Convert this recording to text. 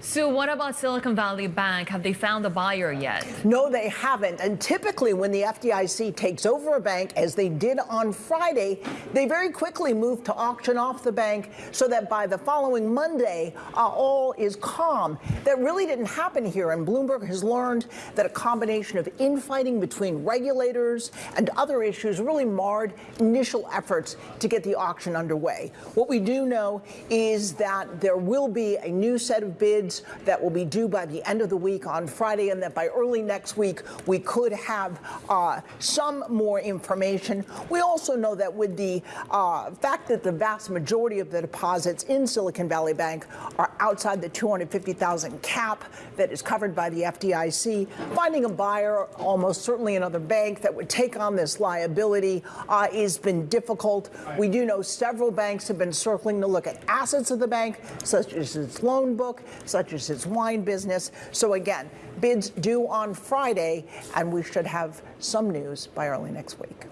Sue, what about Silicon Valley Bank? Have they found a buyer yet? No, they haven't. And typically, when the FDIC takes over a bank, as they did on Friday, they very quickly move to auction off the bank so that by the following Monday, uh, all is calm. That really didn't happen here. And Bloomberg has learned that a combination of infighting between regulators and other issues really marred initial efforts to get the auction underway. What we do know is that there will be a new set of bids bids that will be due by the end of the week on Friday, and that by early next week we could have uh, some more information. We also know that with the uh, fact that the vast majority of the deposits in Silicon Valley Bank are outside the 250,000 cap that is covered by the FDIC, finding a buyer, almost certainly another bank that would take on this liability, uh, has been difficult. We do know several banks have been circling to look at assets of the bank, such as its loan book, such as its wine business. So again, bids due on Friday, and we should have some news by early next week.